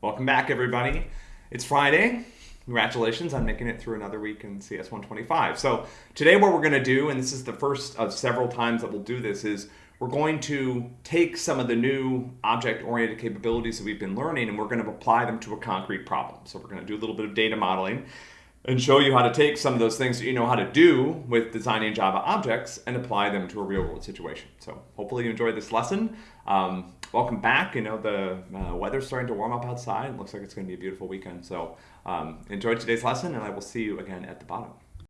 Welcome back, everybody. It's Friday. Congratulations on making it through another week in CS 125. So, today, what we're going to do, and this is the first of several times that we'll do this, is we're going to take some of the new object oriented capabilities that we've been learning and we're going to apply them to a concrete problem. So, we're going to do a little bit of data modeling and show you how to take some of those things that you know how to do with designing Java objects and apply them to a real world situation. So hopefully you enjoyed this lesson. Um, welcome back. You know, the uh, weather's starting to warm up outside. It looks like it's going to be a beautiful weekend. So um, enjoy today's lesson and I will see you again at the bottom.